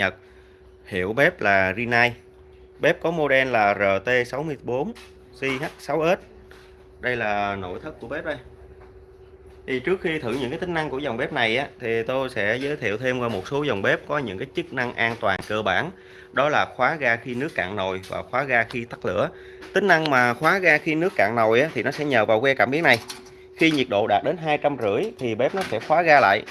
Nhật. Hiệu bếp là Rinnai bếp có model là RT64 CH6S đây là nội thất của bếp đây. Thì trước khi thử những cái tính năng của dòng bếp này á, thì tôi sẽ giới thiệu thêm qua một số dòng bếp có những cái chức năng an toàn cơ bản. Đó là khóa ga khi nước cạn nồi và khóa ga khi tắt lửa. Tính năng mà khóa ga khi nước cạn nồi á, thì nó sẽ nhờ vào que cảm biến này. Khi nhiệt độ đạt đến hai trăm rưỡi thì bếp nó sẽ khóa ga lại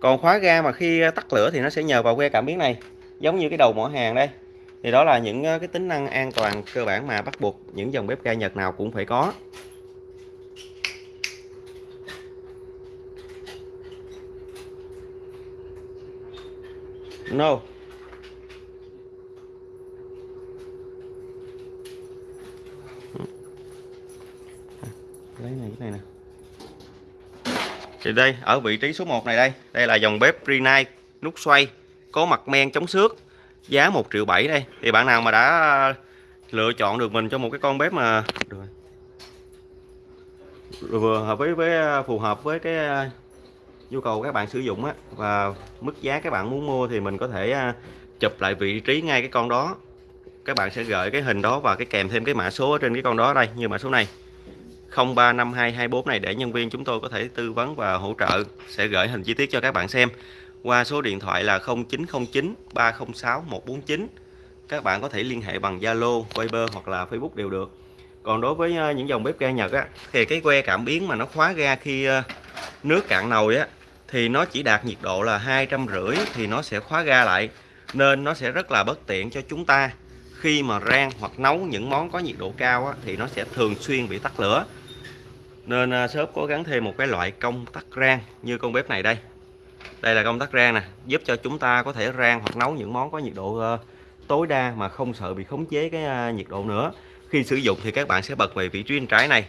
còn khóa ga mà khi ờ, tắt lửa thì nó sẽ nhờ vào que cảm biến này, giống như cái đầu mỏ hàng đây. Thì đó là những ờ, cái tính năng an toàn cơ bản mà bắt buộc những dòng bếp ga Nhật nào cũng phải có. No. Lấy này, cái này nè thì đây, ở vị trí số 1 này đây. Đây là dòng bếp Rinnai nút xoay, có mặt men chống xước, giá 1 triệu 7 đây. Thì bạn nào mà đã lựa chọn được mình cho một cái con bếp mà rồi. Vừa hợp với với, phù hợp với cái à, nhu cầu các bạn sử dụng á, và mức giá các bạn muốn mua thì mình có thể à, chụp lại vị trí ngay cái con đó. Các bạn sẽ gửi cái hình đó và cái kèm thêm cái mã số ở trên cái con đó đây, như mã số này. 035224 này để nhân viên chúng tôi có thể tư vấn và hỗ trợ. Sẽ gửi hình chi tiết cho các bạn xem. Qua số điện thoại là 0909 306 149 các bạn có thể liên hệ bằng Zalo, Viber hoặc là Facebook đều được. Còn đối với ờ, những dòng bếp ga Nhật á thì cái que cảm biến mà nó khóa ga khi ờ, nước cạn nồi á thì nó chỉ đạt nhiệt độ là hai trăm rưỡi thì nó sẽ khóa ga lại. Nên nó sẽ rất là bất tiện cho chúng ta. Khi mà rang hoặc nấu những món có nhiệt độ cao á, thì nó sẽ thường xuyên bị tắt lửa nên à, shop cố gắng thêm một cái loại công tắc rang như con bếp này đây. Đây là công tắc rang nè, giúp cho chúng ta có thể rang hoặc nấu những món có nhiệt độ ờ, tối đa mà không sợ bị khống chế cái à, nhiệt độ nữa. Khi sử dụng thì các bạn sẽ bật về vị trí bên trái này.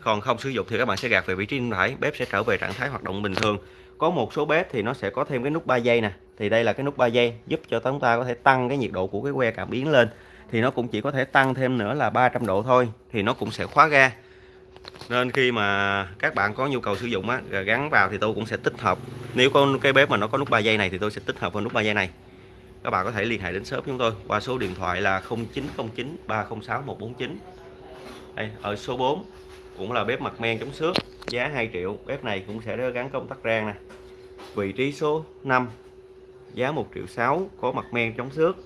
Còn không sử dụng thì các bạn sẽ gạt về vị trí bên phải, bếp sẽ trở về trạng thái hoạt động bình thường. Có một số bếp thì nó sẽ có thêm cái nút 3 giây nè, thì đây là cái nút 3 giây giúp cho chúng ta có thể tăng cái nhiệt độ của cái que cảm biến lên. Thì nó cũng chỉ có thể tăng thêm nữa là 300 độ thôi, thì nó cũng sẽ khóa ga nên khi mà các bạn có nhu cầu sử dụng á gắn vào thì tôi cũng sẽ tích hợp. Nếu có cái bếp mà nó có nút 3 giây này thì tôi sẽ tích hợp vào nút 3 giây này. Các bạn có thể liên hệ đến shop chúng tôi qua số điện thoại là 0909 306 149 đây, ở số 4 cũng là bếp mặt men chống xước giá 2 triệu. Bếp này cũng sẽ gắn công tắc rang nè. Vị trí số 5 giá 1 triệu 6 có mặt men chống xước.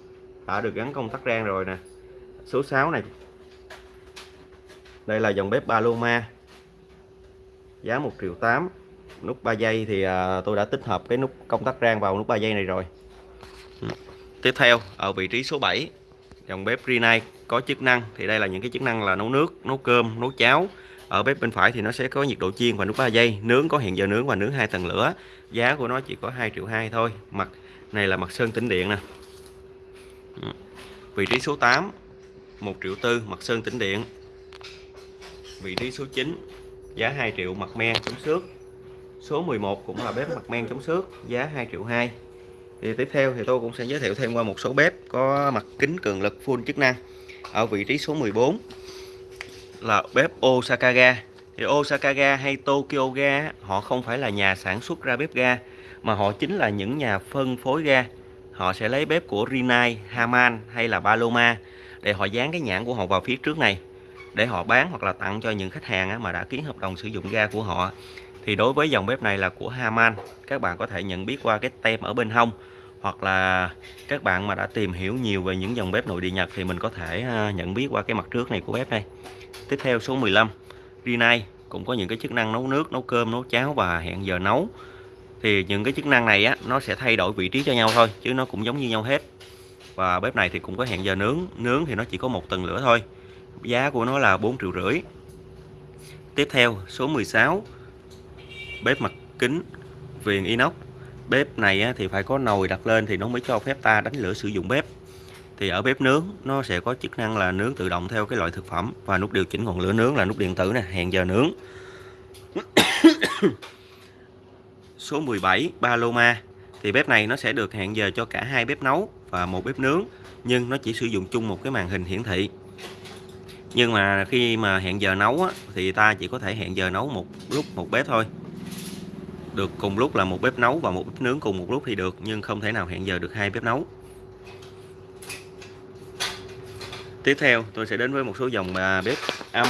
Đã được gắn công tắc rang rồi nè. Số 6 này đây là dòng bếp Paloma. Giá 1 triệu 8 nút 3 giây thì à, tôi đã tích hợp cái nút công tắc rang vào nút 3 giây này rồi. Ừ. Tiếp theo, ở vị trí số 7 dòng bếp Rinnai có chức năng. Thì đây là những cái chức năng là nấu nước, nấu cơm, nấu cháo. Ở bếp bên phải thì nó sẽ có nhiệt độ chiên và nút 3 giây. Nướng có hẹn giờ nướng và nướng hai tầng lửa. Giá của nó chỉ có 2 triệu 2 thôi. Mặt này là mặt sơn tĩnh điện nè. Ừ. Vị trí số 8 1 triệu tư, mặt sơn tĩnh điện vị trí số 9 giá 2 triệu mặt men chống xước. Số 11 cũng là bếp mặt men chống xước giá 2 triệu 2 thì tiếp theo thì tôi cũng sẽ giới thiệu thêm qua một số bếp có mặt kính cường lực full chức năng. Ở vị trí số 14 là bếp Osaka ga thì Osaka ga hay Tokyo ga họ không phải là nhà sản xuất ra bếp ga mà họ chính là những nhà phân phối ga. Họ sẽ lấy bếp của Rinnai, Haman hay là Paloma để họ dán cái nhãn của họ vào phía trước này để họ bán hoặc là tặng cho những khách hàng mà đã ký hợp đồng sử dụng ga của họ. Thì đối với dòng bếp này là của Haman. Các bạn có thể nhận biết qua cái tem ở bên hông, hoặc là các bạn mà đã tìm hiểu nhiều về những dòng bếp nội địa Nhật thì mình có thể à, nhận biết qua cái mặt trước này của bếp đây. Tiếp theo số 15 Rinnai. Cũng có những cái chức năng nấu nước, nấu cơm, nấu cháo và hẹn giờ nấu. Thì những cái chức năng này á, nó sẽ thay đổi vị trí cho nhau thôi, chứ nó cũng giống như nhau hết. Và bếp này thì cũng có hẹn giờ nướng. Nướng thì nó chỉ có một tầng lửa thôi giá của nó là 4 triệu rưỡi. Tiếp theo, số 16 bếp mặt kính viền inox. Bếp này thì phải có nồi đặt lên thì nó mới cho phép ta đánh lửa sử dụng bếp. Thì ở bếp nướng, nó sẽ có chức năng là nướng tự động theo cái loại thực phẩm và nút điều chỉnh ngọn lửa nướng là nút điện tử nè, hẹn giờ nướng. Số 17 Paloma thì bếp này nó sẽ được hẹn giờ cho cả hai bếp nấu và một bếp nướng, nhưng nó chỉ sử dụng chung một cái màn hình hiển thị nhưng mà khi mà hẹn giờ nấu á, thì ta chỉ có thể hẹn giờ nấu một lúc một bếp thôi. Được cùng lúc là một bếp nấu và một bếp nướng cùng một lúc thì được nhưng không thể nào hẹn giờ được hai bếp nấu. Tiếp theo tôi sẽ đến với một số dòng à, bếp âm.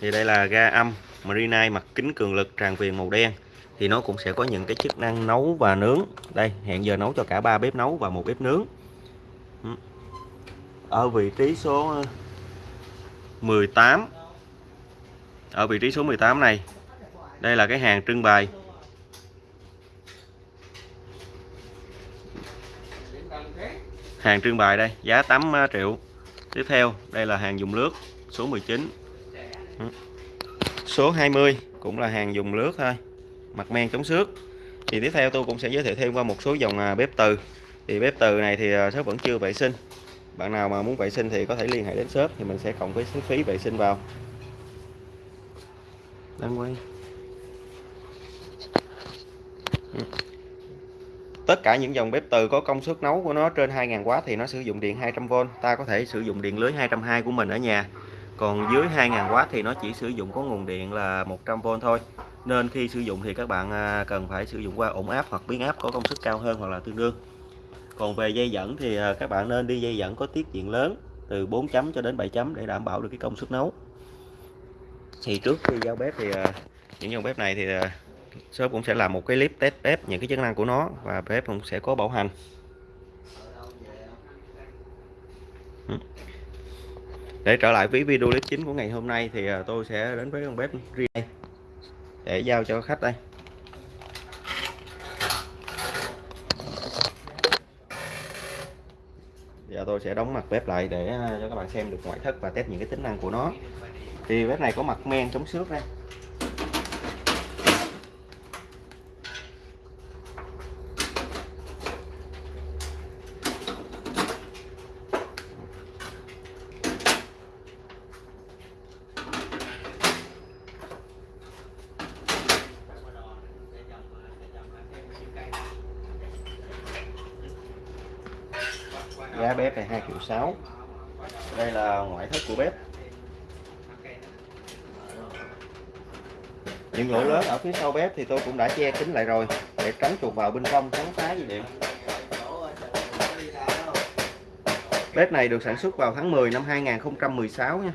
Thì đây là ga âm Marina mặt kính cường lực tràn viền màu đen. Thì nó cũng sẽ có những cái chức năng nấu và nướng. Đây hẹn giờ nấu cho cả ba bếp nấu và một bếp nướng. Ừ. Ở vị trí số 18 ở vị trí số 18 này đây là cái hàng trưng bày. Hàng trưng bày đây giá 8 triệu à, tiếp theo đây là hàng dùng lướt số 19 ừ. số 20 cũng là hàng dùng lướt thôi mặt men chống xước. Thì tiếp theo tôi cũng sẽ giới thiệu thêm qua một số dòng à, bếp từ. Thì bếp từ này thì à, shop vẫn chưa vệ sinh bạn nào mà muốn vệ sinh thì có thể liên hệ đến shop thì mình sẽ cộng với phí vệ sinh vào. Đang quay. Ừ. Tất cả những dòng bếp từ có công suất nấu của nó trên 2.000W thì nó sử dụng điện 200V ta có thể sử dụng điện lưới 220 của mình ở nhà. Còn dưới 2.000W thì nó chỉ sử dụng có nguồn điện là 100V thôi. Nên khi sử dụng thì các bạn à, cần phải sử dụng qua ổn áp hoặc biến áp có công suất cao hơn hoặc là tương đương còn về dây dẫn thì à, các bạn nên đi dây dẫn có tiết diện lớn, từ 4 chấm cho đến 7 chấm để đảm bảo được cái công suất nấu. Thì trước khi giao bếp thì à, những dòng bếp này thì à, shop cũng sẽ làm một cái clip test bếp những cái chức năng của nó và bếp cũng sẽ có bảo hành. Ừ. Để trở lại với video clip chính của ngày hôm nay thì tôi sẽ đến với con bếp riêng để giao cho khách đây. Tôi sẽ đóng mặt bếp lại để ờ, cho các bạn xem được ngoại thất và test những cái tính năng của nó. Thì bếp này có mặt men chống xước đây. Giá bếp này 2 triệu 6 đây là ngoại thất của bếp. Những lỗ lớn ở phía sau bếp thì tôi cũng đã che kính lại rồi để tránh chuột vào bên trong tránh phá dây điện. Bếp này được sản xuất vào tháng 10 năm 2016 nha.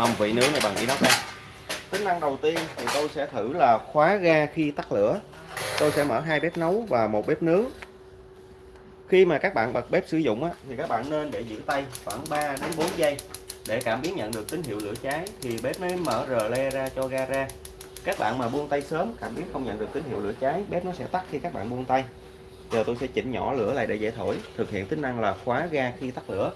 Mâm vị nướng này bằng inox đây tính năng đầu tiên thì tôi sẽ thử là khóa ga khi tắt lửa. Tôi sẽ mở hai bếp nấu và một bếp nướng. Khi mà các bạn bật bếp sử dụng á, thì các bạn nên để giữ tay khoảng 3 đến 4 giây. Để cảm biến nhận được tín hiệu lửa cháy thì bếp mới mở rờ le ra cho ga ra. Các bạn mà buông tay sớm cảm biến không nhận được tín hiệu lửa cháy bếp nó sẽ tắt khi các bạn buông tay. Giờ tôi sẽ chỉnh nhỏ lửa lại để dễ thổi thực hiện tính năng là khóa ga khi tắt lửa.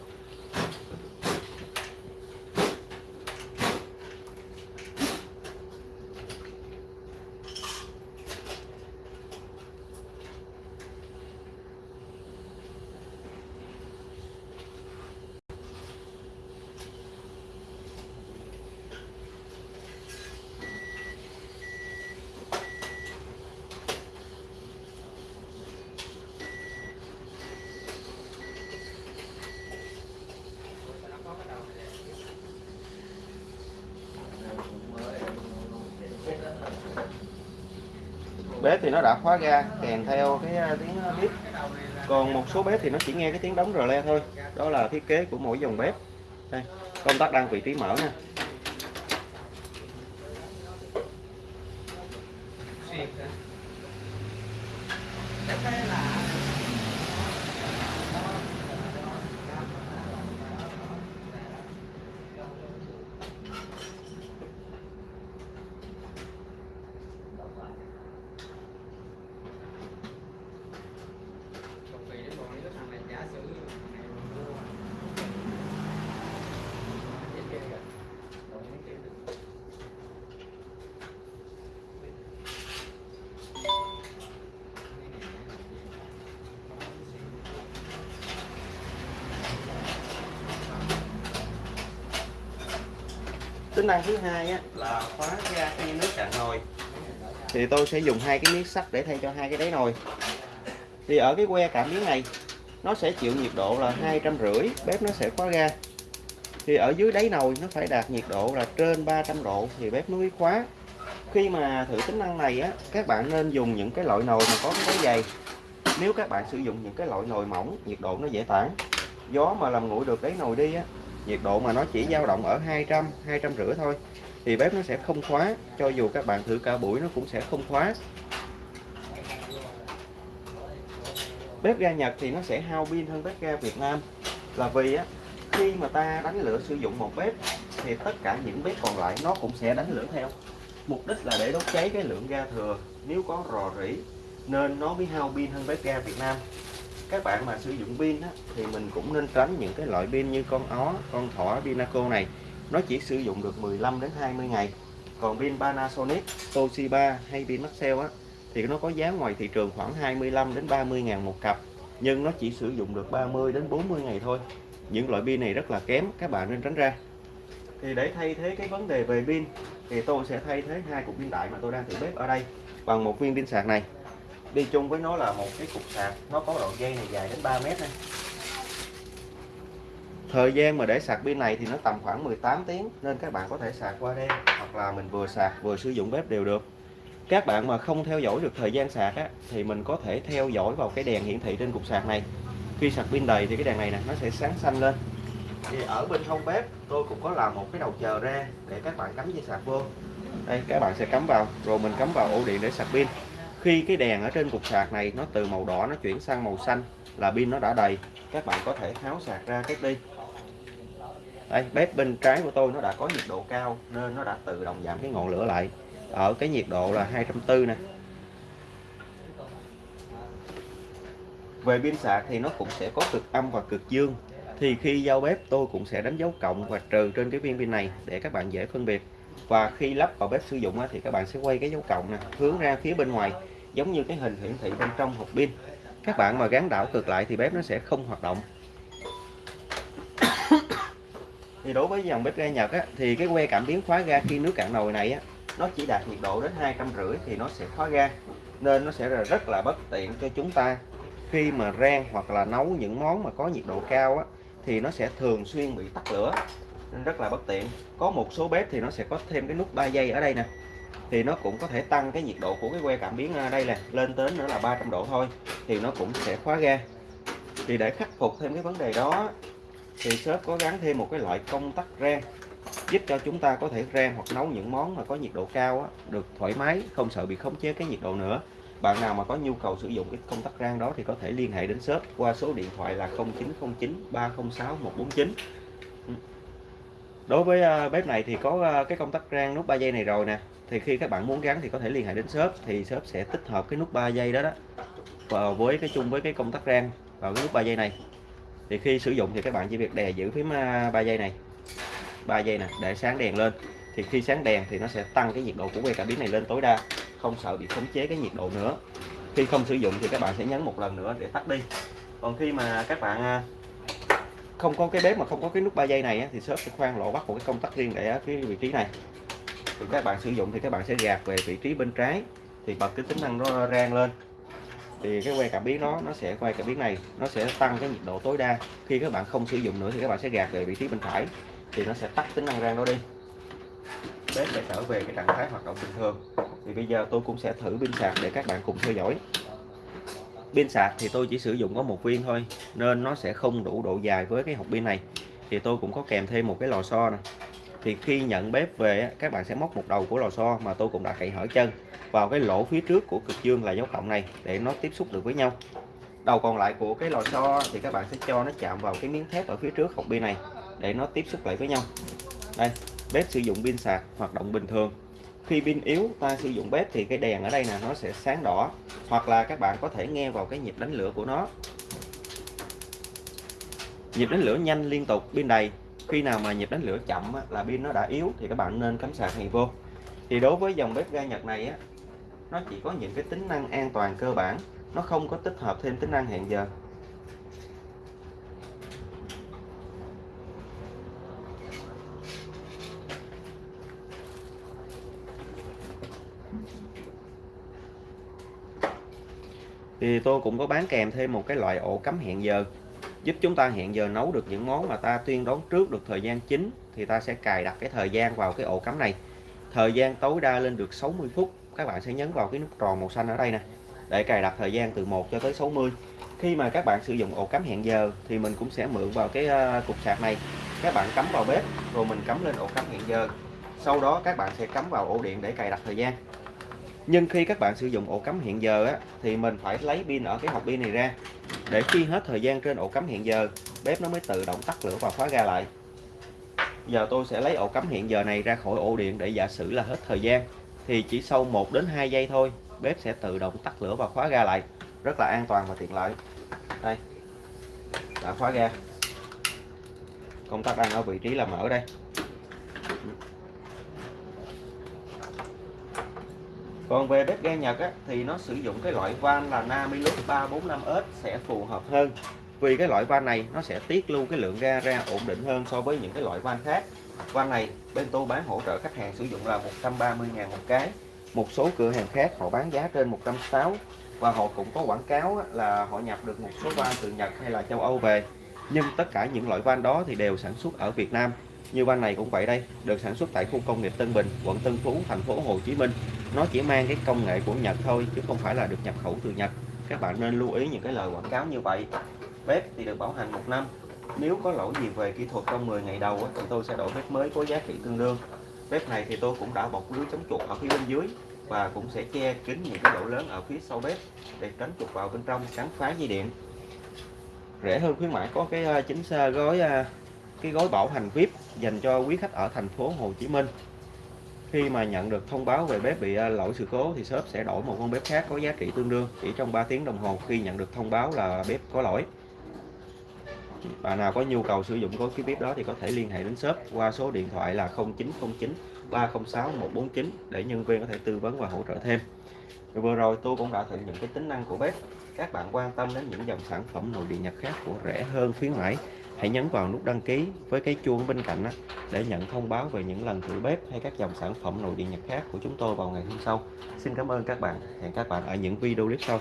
Bếp thì nó đã khóa ga, kèm theo cái à, tiếng bếp còn một số bếp thì nó chỉ nghe cái tiếng đóng rờ le thôi, đó là thiết kế của mỗi dòng bếp. Đây, công tắc đang vị trí mở nha tính năng thứ hai á, là khóa ga khi nước cạn nồi. thì tôi sẽ dùng hai cái miếng sắt để thay cho hai cái đáy nồi. Thì ở cái que cảm biến này nó sẽ chịu nhiệt độ là hai trăm rưỡi bếp nó sẽ khóa ga thì ở dưới đáy nồi nó phải đạt nhiệt độ là trên 300 độ thì bếp mới khóa. Khi mà thử tính năng này á các bạn nên dùng những cái loại nồi mà có cái đáy dày. Nếu các bạn sử dụng những cái loại nồi mỏng nhiệt độ nó dễ tản. Gió mà làm nguội được đáy nồi đi á nhiệt độ mà nó chỉ dao động ở 200 200 rưỡi thôi, thì bếp nó sẽ không khóa, cho dù các bạn thử cả buổi nó cũng sẽ không khóa. Bếp ga Nhật thì nó sẽ hao pin hơn bếp ga Việt Nam, là vì á, khi mà ta đánh lửa sử dụng một bếp thì tất cả những bếp còn lại nó cũng sẽ đánh lửa theo. Mục đích là để đốt cháy cái lượng ga thừa, nếu có rò rỉ nên nó mới hao pin hơn bếp ga Việt Nam các bạn mà sử dụng pin á, thì mình cũng nên tránh những cái loại pin như con ó con thỏ Pinaco này. Nó chỉ sử dụng được 15 đến 20 ngày. Còn pin Panasonic Toshiba hay pin Maxell á thì nó có giá ngoài thị trường khoảng 25 đến 30 ngàn một cặp. Nhưng nó chỉ sử dụng được 30 đến 40 ngày thôi. Những loại pin này rất là kém các bạn nên tránh ra. Thì để thay thế cái vấn đề về pin thì tôi sẽ thay thế hai cục pin đại mà tôi đang thử bếp ở đây bằng một viên pin sạc này đi chung với nó là một cái cục sạc. Nó có đoạn dây này dài đến 3 mét này thời gian mà để sạc pin này thì nó tầm khoảng 18 tiếng nên các bạn có thể sạc qua đêm hoặc là mình vừa sạc vừa sử dụng bếp đều được. Các bạn mà không theo dõi được thời gian sạc á, thì mình có thể theo dõi vào cái đèn hiển thị trên cục sạc này. Khi sạc pin đầy thì cái đèn này nè nó sẽ sáng xanh lên. Thì ở bên hông bếp tôi cũng có làm một cái đầu chờ ra để các bạn cắm dây sạc vô. Đây các bạn sẽ cắm vào rồi mình cắm vào ổ điện để sạc pin khi cái đèn ở trên cục sạc này nó từ màu đỏ nó chuyển sang màu xanh là pin nó đã đầy, các bạn có thể tháo sạc ra cái đi đây, bếp bên trái của tôi nó đã có nhiệt độ cao nên nó đã tự động giảm cái ngọn lửa lại. Ở cái nhiệt độ là 240 nè. Về pin sạc thì nó cũng sẽ có cực âm và cực dương. Thì khi giao bếp, tôi cũng sẽ đánh dấu cộng và trừ trên cái viên pin này để các bạn dễ phân biệt. Và khi lắp vào bếp sử dụng thì các bạn sẽ quay cái dấu cộng nè, hướng ra phía bên ngoài giống như cái hình hiển thị bên trong hộp pin. Các bạn mà gắn đảo cực lại thì bếp nó sẽ không hoạt động. Thì đối với dòng bếp ga Nhật á, thì cái que cảm biến khóa ga khi nước cạn nồi này á, nó chỉ đạt nhiệt độ đến hai trăm rưỡi thì nó sẽ khóa ga. Nên nó sẽ là rất là bất tiện cho chúng ta. Khi mà rang hoặc là nấu những món mà có nhiệt độ cao á, thì nó sẽ thường xuyên bị tắt lửa. Nên rất là bất tiện. Có một số bếp thì nó sẽ có thêm cái nút 3 giây ở đây nè thì nó cũng có thể tăng cái nhiệt độ của cái que cảm biến à, đây nè lên tới nữa là 300 độ thôi thì nó cũng sẽ khóa ga. Thì để khắc phục thêm cái vấn đề đó thì shop có gắn thêm một cái loại công tắc rang giúp cho chúng ta có thể rang hoặc nấu những món mà có nhiệt độ cao á, được thoải mái không sợ bị khống chế cái nhiệt độ nữa. Bạn nào mà có nhu cầu sử dụng cái công tắc rang đó thì có thể liên hệ đến shop qua số điện thoại là 0909 306 149 đối với à, bếp này thì có à, cái công tắc rang nút 3 giây này rồi nè thì khi các bạn muốn gắn thì có thể liên hệ đến shop. Thì shop sẽ tích hợp cái nút 3 giây đó đó vào với cái chung với cái công tắc rang vào cái nút 3 giây này. Thì khi sử dụng thì các bạn chỉ việc đè giữ phím à, 3 giây này 3 giây nè, để sáng đèn lên. Thì khi sáng đèn thì nó sẽ tăng cái nhiệt độ của que cảm biến này lên tối đa, không sợ bị khống chế cái nhiệt độ nữa. Khi không sử dụng thì các bạn sẽ nhấn một lần nữa để tắt đi. Còn khi mà các bạn à, không có cái bếp mà không có cái nút 3 giây này thì shop sẽ khoan lỗ bắt một cái công tắc riêng để cái vị trí này thì các bạn sử dụng thì các bạn sẽ gạt về vị trí bên trái. Thì bật cái tính năng nó rang lên. Thì cái que cảm biến nó nó sẽ quay cảm biến này, nó sẽ tăng cái nhiệt độ tối đa. Khi các bạn không sử dụng nữa thì các bạn sẽ gạt về vị trí bên phải. Thì nó sẽ tắt tính năng rang đó đi. Bếp sẽ trở về cái trạng thái hoạt động bình thường. Thì bây giờ tôi cũng sẽ thử pin sạc để các bạn cùng theo dõi. Pin sạc thì tôi chỉ sử dụng có một viên thôi, nên nó sẽ không đủ độ dài với cái hộp pin này. Thì tôi cũng có kèm thêm một cái lò xo nè thì khi nhận bếp về các bạn sẽ móc một đầu của lò xo mà tôi cũng đã cậy hở chân vào cái lỗ phía trước của cực dương là dấu cộng này để nó tiếp xúc được với nhau. Đầu còn lại của cái lò xo thì các bạn sẽ cho nó chạm vào cái miếng thép ở phía trước hộp pin này để nó tiếp xúc lại với nhau. Đây, bếp sử dụng pin sạc, hoạt động bình thường. Khi pin yếu, ta sử dụng bếp thì cái đèn ở đây nè, nó sẽ sáng đỏ. Hoặc là các bạn có thể nghe vào cái nhịp đánh lửa của nó. Nhịp đánh lửa nhanh liên tục, pin đầy khi nào mà nhịp đánh lửa chậm là pin nó đã yếu thì các bạn nên cắm sạc này vô. Thì đối với dòng bếp ga Nhật này á, nó chỉ có những cái tính năng an toàn cơ bản, nó không có tích hợp thêm tính năng hẹn giờ. Thì tôi cũng có bán kèm thêm một cái loại ổ cắm hẹn giờ giúp chúng ta hẹn giờ nấu được những món mà ta tuyên đoán trước được thời gian chính thì ta sẽ cài đặt cái thời gian vào cái ổ cắm này. Thời gian tối đa lên được 60 phút. Các bạn sẽ nhấn vào cái nút tròn màu xanh ở đây nè để cài đặt thời gian từ 1 cho tới 60 khi mà các bạn sử dụng ổ cắm hẹn giờ thì mình cũng sẽ mượn vào cái ờ, cục sạc này. Các bạn cắm vào bếp rồi mình cắm lên ổ cắm hẹn giờ. Sau đó các bạn sẽ cắm vào ổ điện để cài đặt thời gian. Nhưng khi các bạn sử dụng ổ cắm hẹn giờ á, thì mình phải lấy pin ở cái hộp pin này ra để khi hết thời gian trên ổ cắm hiện giờ, bếp nó mới tự động tắt lửa và khóa ga lại. Giờ tôi sẽ lấy ổ cắm hiện giờ này ra khỏi ổ điện để giả sử là hết thời gian, thì chỉ sau 1 đến 2 giây thôi, bếp sẽ tự động tắt lửa và khóa ga lại. Rất là an toàn và tiện lợi. Đây, đã khóa ga. Công tắc đang ở vị trí là mở đây. Còn về bếp ga Nhật á, thì nó sử dụng cái loại van là Namilus 345S sẽ phù hợp hơn. Vì cái loại van này nó sẽ tiết lưu cái lượng ga ra ổn định hơn so với những cái loại van khác. Van này bên tôi bán hỗ trợ khách hàng sử dụng là 130.000 một cái. Một số cửa hàng khác họ bán giá trên 160 và họ cũng có quảng cáo là họ nhập được một số van từ Nhật hay là châu Âu về. Nhưng tất cả những loại van đó thì đều sản xuất ở Việt Nam như van này cũng vậy đây, được sản xuất tại khu công nghiệp Tân Bình, quận Tân Phú, thành phố Hồ Chí Minh. Nó chỉ mang cái công nghệ của Nhật thôi, chứ không phải là được nhập khẩu từ Nhật. Các bạn nên lưu ý những cái lời quảng cáo như vậy. Bếp thì được bảo hành một năm. Nếu có lỗi gì về kỹ thuật trong 10 ngày đầu thì tôi sẽ đổi bếp mới có giá trị tương đương. Bếp này thì tôi cũng đã bọc lưới chống chuột ở phía bên dưới và cũng sẽ che kín những cái lỗ lớn ở phía sau bếp để tránh chuột vào bên trong cắn phá dây điện. Rẻ hơn khuyến mãi có cái ờ, chính gói ờ, cái gói bảo hành VIP dành cho quý khách ở thành phố Hồ Chí Minh. Khi mà nhận được thông báo về bếp bị à, lỗi sự cố thì shop sẽ đổi một con bếp khác có giá trị tương đương chỉ trong 3 tiếng đồng hồ khi nhận được thông báo là bếp có lỗi. Bạn nào có nhu cầu sử dụng gói cái bếp đó thì có thể liên hệ đến shop qua số điện thoại là 0909 306 149 để nhân viên có thể tư vấn và hỗ trợ thêm. Vừa rồi tôi cũng đã thử những cái tính năng của bếp. Các bạn quan tâm đến những dòng sản phẩm nội địa Nhật khác của rẻ hơn khuyến mãi hãy nhấn vào nút đăng ký với cái chuông bên cạnh đó, để nhận thông báo về những lần thử bếp hay các dòng sản phẩm nội địa Nhật khác của chúng tôi vào ngày hôm sau. Xin cảm ơn các bạn. Hẹn các bạn ở những video clip sau.